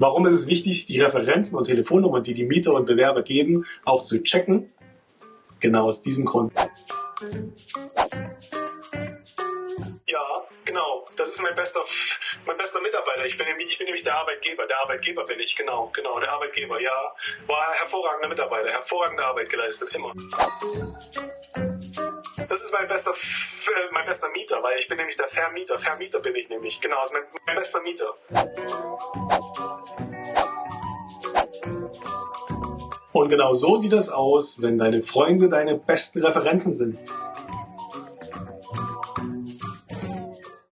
Warum ist es wichtig, die Referenzen und Telefonnummern, die die Mieter und Bewerber geben, auch zu checken? Genau aus diesem Grund. Ja, genau. Das ist mein bester, mein bester Mitarbeiter. Ich bin, nämlich, ich bin nämlich der Arbeitgeber. Der Arbeitgeber bin ich, genau, genau, der Arbeitgeber. Ja, war hervorragender Mitarbeiter, hervorragende Arbeit geleistet, immer. Das ist mein bester, äh, mein bester Mieter, weil ich bin nämlich der Vermieter. Vermieter bin ich nämlich, genau, das ist mein, mein bester Mieter. Und genau so sieht es aus, wenn deine Freunde deine besten Referenzen sind.